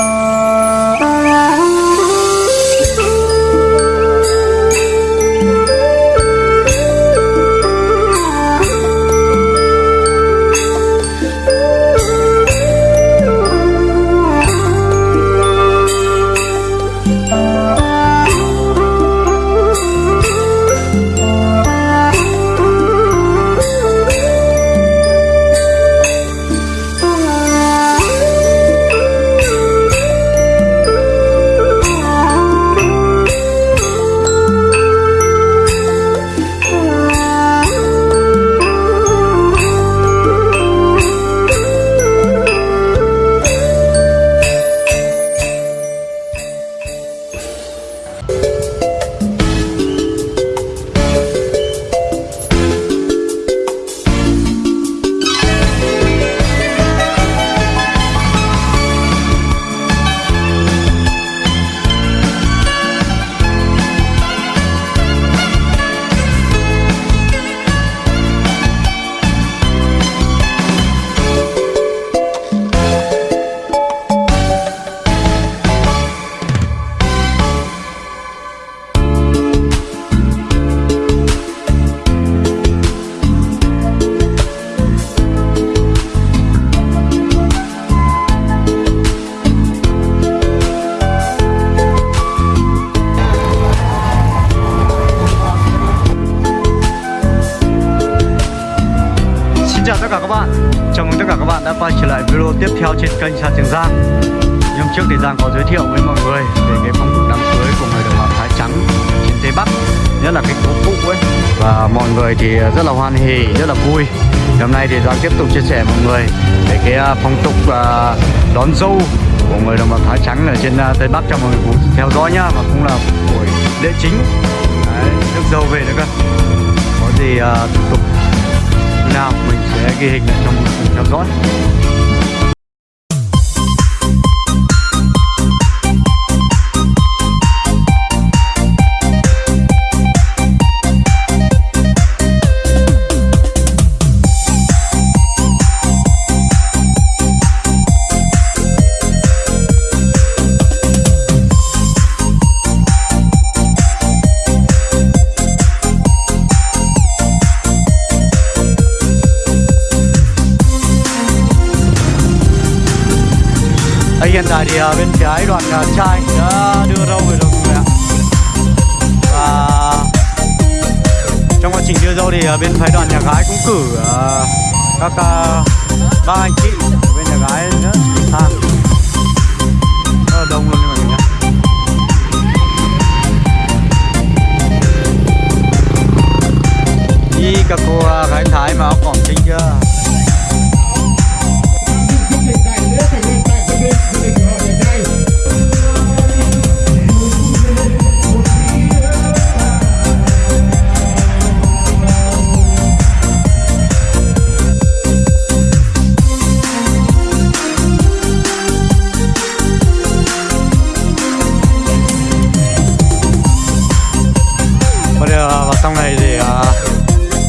Bye. Và mọi người thì rất là hoan hỉ, rất là vui. Hôm nay thì Giang tiếp tục chia sẻ mọi người về cái à, phong tục à, đón dâu của người đồng bào Thái Trắng ở trên à, Tây Bắc cho mọi người cùng theo dõi nhá Và cũng là buổi lễ chính. Đấy, nước dâu về nữa cơ. Có gì uh, thủ tục nào mình sẽ ghi hình lại cho mọi người cùng theo dõi. Hiện tại thì à, bên trái đoàn à, trai đã đưa râu về rồi mọi người ạ. Và trong quá trình đưa râu thì à, bên phái đoàn nhà gái cũng cử à, các à, ba anh chị ở bên nhà gái nữa. Sang rất là đông luôn mọi người nhé. Đi các cô uh, gái thái mà áo cỏm chính chưa? Sau này thì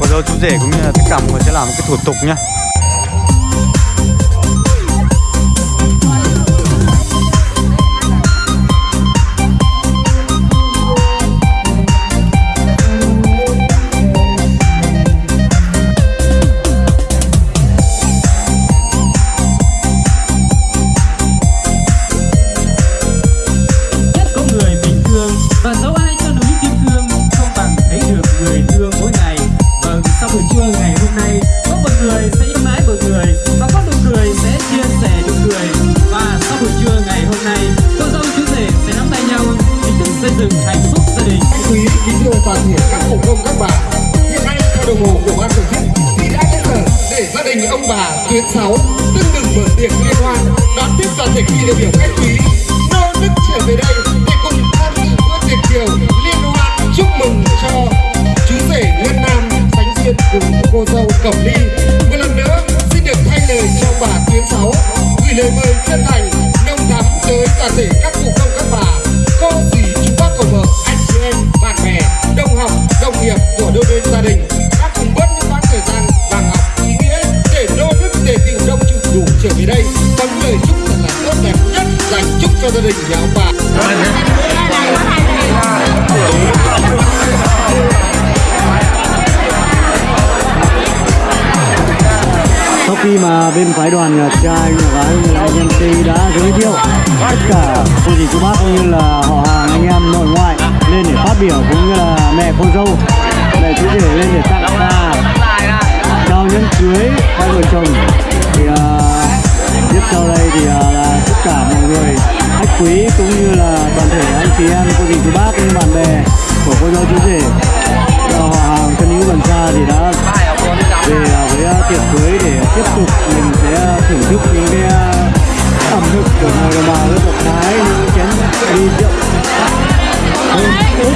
một số chú rể cũng như là tất cả mọi người sẽ làm cái thủ tục nhá. Liên hoan đón tiếp toàn thể kỳ đại biểu khách quý nô nức trở về đây để cùng tham dự bữa tiệc chiều liên hoan chúc mừng cho chú rể ngân nam sánh duyên cùng cô dâu cẩm ly vì đây? Có lời chúc thật là tốt đẹp nhất, dành chúc cho gia đình nhà ông bà. Sau khi mà bên phái đoàn nhà trai nhà gái là anh MC đã giới thiệu tất cả cô dì chú bác cũng như là họ hàng anh em nội ngoại lên để phát biểu cũng như là mẹ cô dâu, mẹ chú rể lên để tặng quà chào nhân cưới hai vợ chồng quý cũng như là toàn thể anh chị em cô dì chú bác cũng như bạn bè của cô dâu chú rể. Và họ hàng thân hữu gần xa thì đã về à, với à, tiệc cưới để tiếp tục mình sẽ thưởng thức những cái à, ẩm thực của người đồng bào dân tộc Thái, những chén ly rượu. Hơn tốt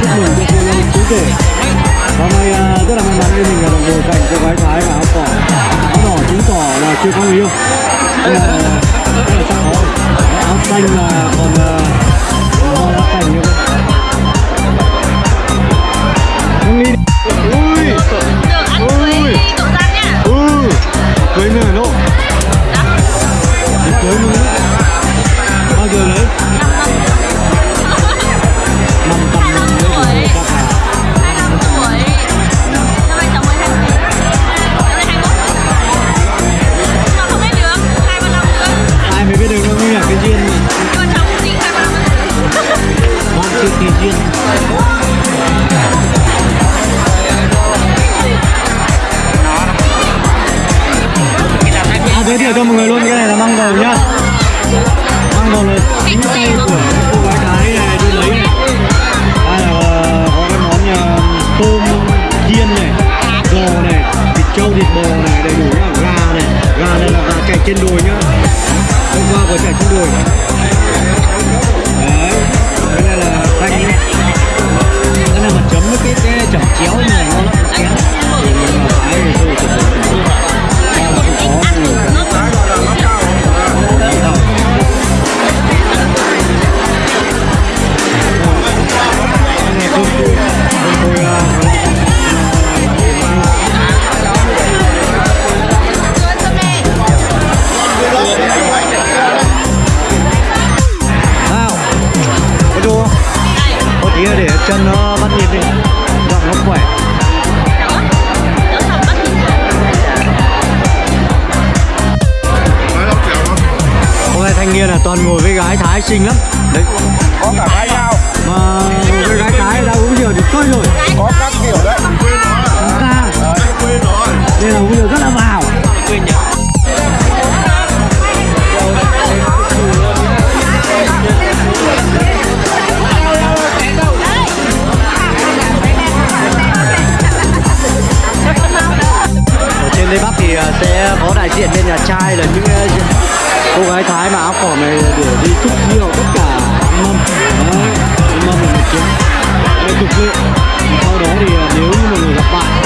chúc mừng cho cô dâu chú rể. Hôm nay rất là may mắn khi mình là đồng ngồi cạnh cô gái Thái và áo cỏ. Áo đỏ chứng tỏ là chưa có người yêu xanh là giới thiệu cho mọi người luôn cái này là măng bầu nhá. Măng bầu là chính tay của cô gái thái này đi lấy này. Đây là ờ, có cái món nhà tôm chiên này giò này thịt trâu thịt bò này đầy đủ nhá. Gà này gà này là gà chạy trên đồi nhá. Hôm qua vừa chạy trên đồi. Đấy cái này là nhá. Cái này mà chấm với cái, cái chẩm chéo này toàn ngồi với gái thái xinh lắm. Đấy. Có cả hai nhau. Mà ngồi với gái thái đã uống rượu thì thôi rồi. Có các kiểu đấy. Chúng ta nên là uống rượu rất là vào. Ở trên tây bắc thì à, sẽ có đại diện bên nhà trai là những à, cô gái thái mà áo cỏ này để đi chúc rượu tất cả mâm đấy mâm là một chiếc đây chục rượu sau đó thì à, nếu như mọi người gặp bạn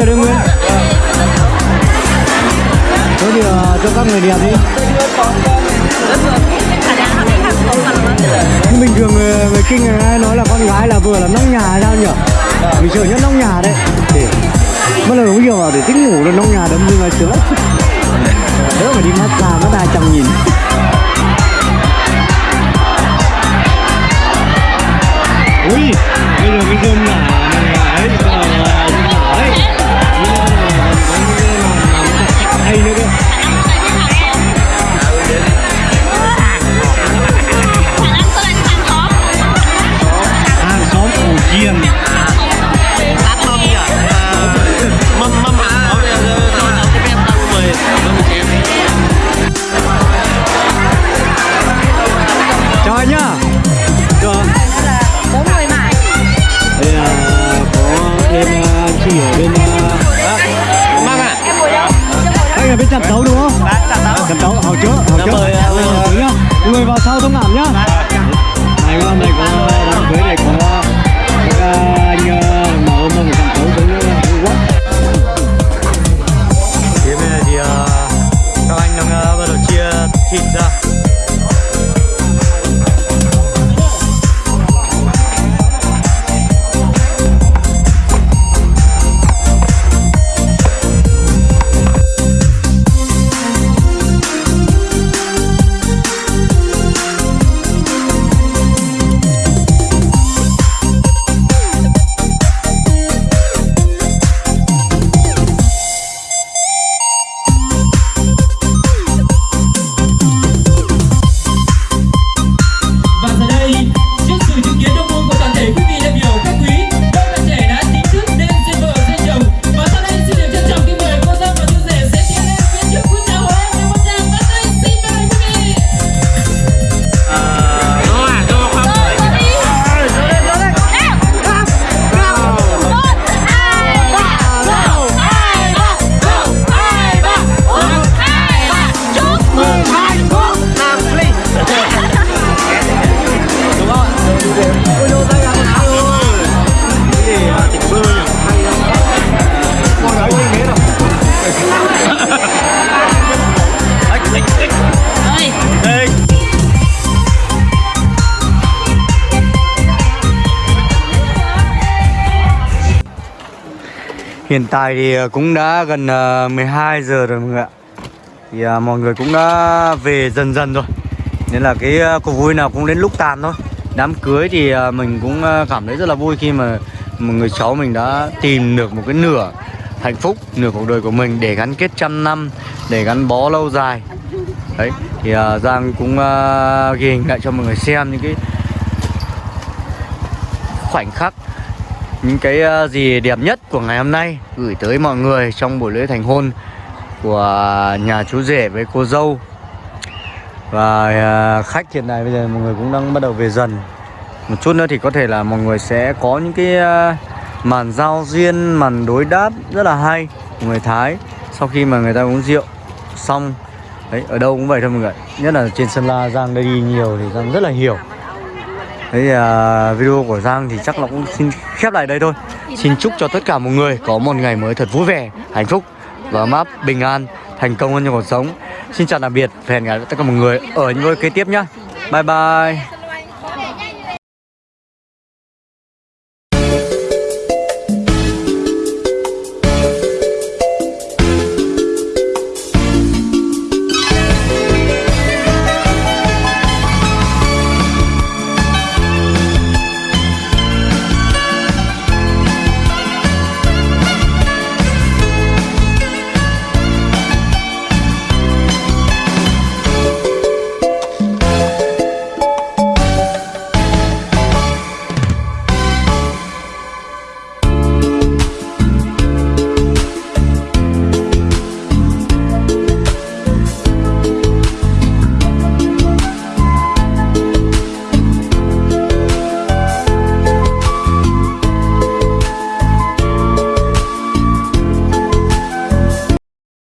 kia đấy Nguyễn? Có gì ờ, cho các người đẹp đi. Nhưng bình thường người, người kinh người ai nói là con gái là vừa là nông nhà hay sao nhỉ? Mình sợ nhất nông nhà đấy. Để Mất đầu đúng nhiều vào để thích ngủ là nông nhà đấm nhưng mà sướng Đỡ phải đi massage massage Hiện tại thì ờ, cũng đã gần ờ, 12 giờ rồi mọi người ạ. Thì ờ, mọi người cũng đã về dần dần rồi. Nên là cái cuộc vui nào cũng đến lúc tàn thôi. Đám cưới thì mình cũng cảm thấy rất là vui khi mà một người cháu mình đã tìm được một cái nửa hạnh phúc, nửa cuộc đời của mình để gắn kết trăm năm, để gắn bó lâu dài. Đấy, thì Giang cũng ghi hình lại cho mọi người xem những cái khoảnh khắc những cái ờ, gì đẹp nhất của ngày hôm nay gửi tới mọi người trong buổi lễ thành hôn của nhà chú rể với cô dâu. Và ờ, khách hiện tại bây giờ mọi người cũng đang bắt đầu về dần. Một chút nữa thì có thể là mọi người sẽ có những cái ờ, màn giao duyên, màn đối đáp rất là hay của người Thái sau khi mà người ta uống rượu xong. Đấy, ở đâu cũng vậy thôi mọi người nhất là trên sân la, Giang, đây đi nhiều thì Giang rất là hiểu. Thế thì à, video của Giang thì chắc là cũng xin khép lại đây thôi. Xin chúc cho tất cả mọi người có một ngày mới thật vui vẻ, hạnh phúc và map bình an, thành công hơn trong cuộc sống. Xin chào tạm biệt và hẹn gặp lại tất cả mọi người ở những video kế tiếp nhá. Bye bye.